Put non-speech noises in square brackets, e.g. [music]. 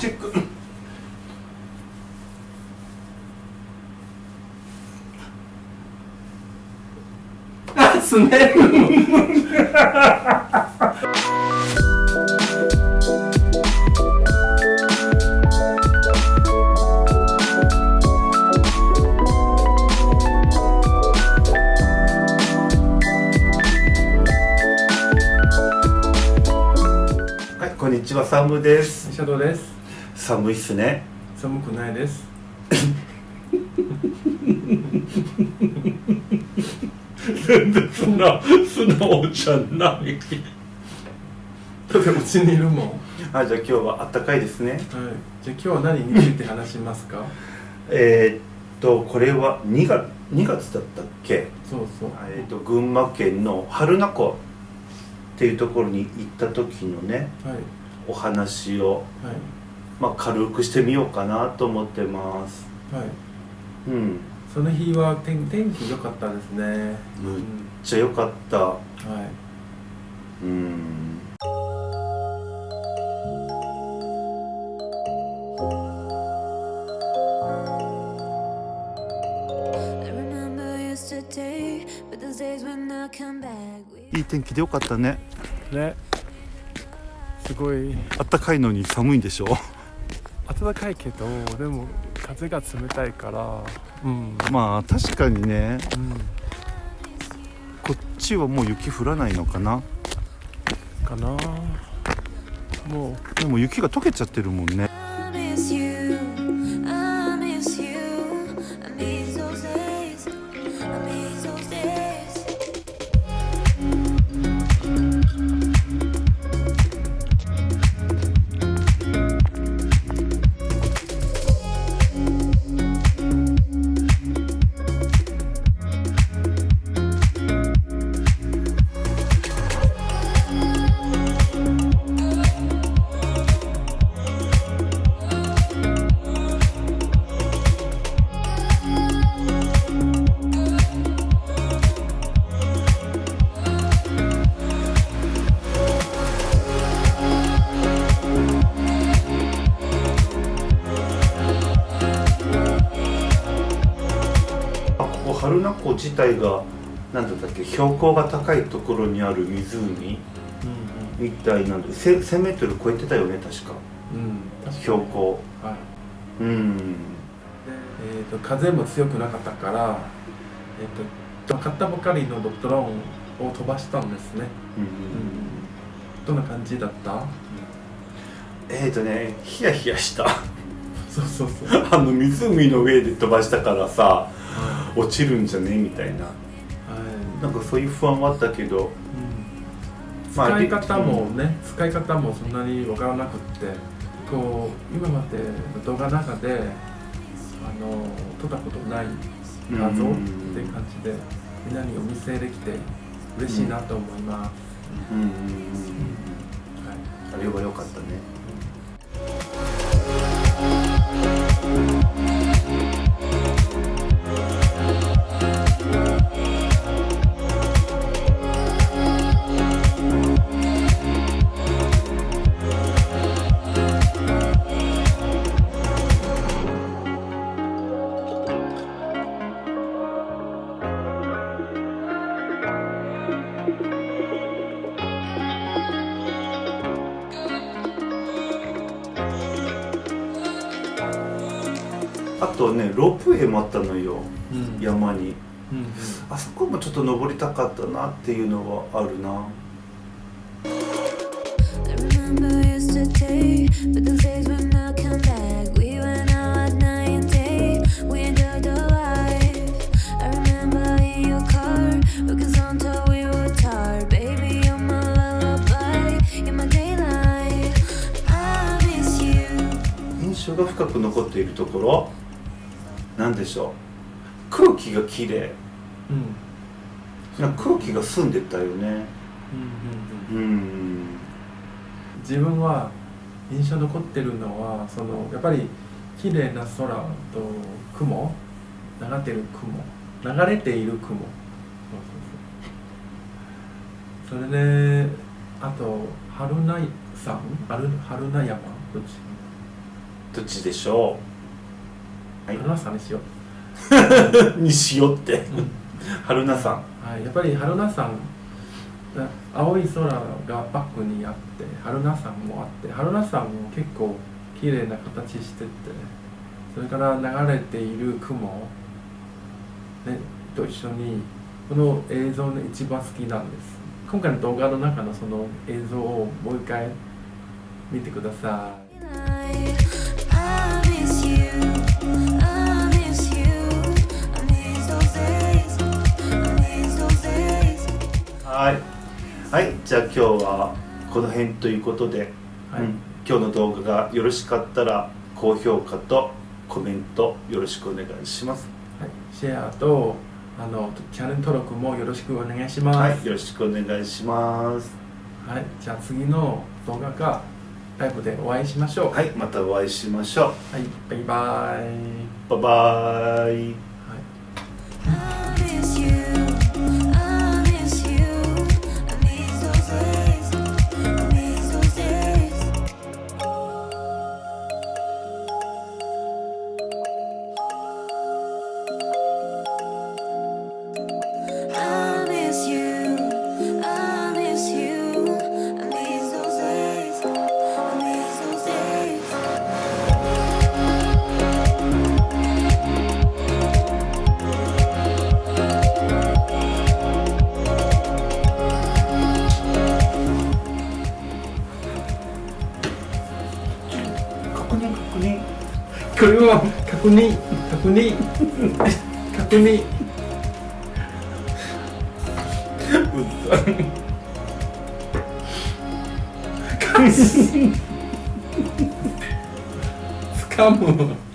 チェック。あすねるはいこんにちはサムです。シャドウです。寒いっすね。寒くないです。全然そんな素直じゃない。だってうちにいるもん。はいあじゃあ今日はあったかいですね。じゃあ今日は何について話しますか？えーっとこれは2月 ,2 月だったっけ？そうそう。えー、と群馬県の榛名湖。っていうところに行った時のねはい。お話を、はいまあ、軽くしてみようかなと思ってます。はい。うん。その日は天天気良かったですね。むっちゃ良かった。はい。うん。いい天気でよかったね。ね。すごい。あったかいのに寒いんでしょ？暖かいけどでも風が冷たいから。うん。まあ確かにね。うん。こっちはもう雪降らないのかな。かな。もでも雪が溶けちゃってるもんね湖自体が何だったっけ標高が高いところにある湖うみたいなんで 1000, メートル超えてたよね確か。うん。標高。はい。うん。でえー、と風も強くなかったから、えー、と買ったばかりのドローンを飛ばしたんですね、うんどんな感じだった？えーとねヒヤヒヤした。そうそうそう、[laughs] あの湖の上で飛ばしたからさは落ちるんじゃね？みたいな。いはい。なんかそういう不安はあったけど。うん。まあ使い方もね、使い方もそんなに分からなくって。こう今までの動画の中であの撮ったことない画像っていう感じでみんなにお見せできて嬉しいなと思います、うん。うん。うん。うん。はい。あれは良かったねあとねロープウェイもあったのよ、山に、あそこもちょっと登りたかったなっていうのはあるな。印象が深く残っているところ。なんでしょう。空気がきれいうん。空気が澄んでたよね。うんうんうん。うん。自分は印象残ってるのはそのやっぱり綺麗な空と雲。流れてる雲。流れている雲。そうそうそう。それであと春名山。春春名山。どっち？どっちでしょはい春菜さんにしよう、う [laughs] にしようって。うん。春菜さん。はい、やっぱり春菜さんあ青い空がバックにあって春菜さんもあって春菜さんも結構綺麗な形しててそれから流れている雲、ね、と一緒にこの映像の一番好きなんです。今回の動画の中のその映像をもう一回見てくださいじゃあ今日はこの辺ということで、はい、うん。今日の動画がよろしかったら高評価とコメントよろしくお願いします。はい、シェアとあのチャンネル登録もよろしくお願いします、はい。よろしくお願いします。はい、じゃあ次の動画かライブでお会いしましょう。、はい。いまたお会いしましょはい、バイバイ。うバイバイこれは確認、確認、確認。うっさ [laughs] つかむ。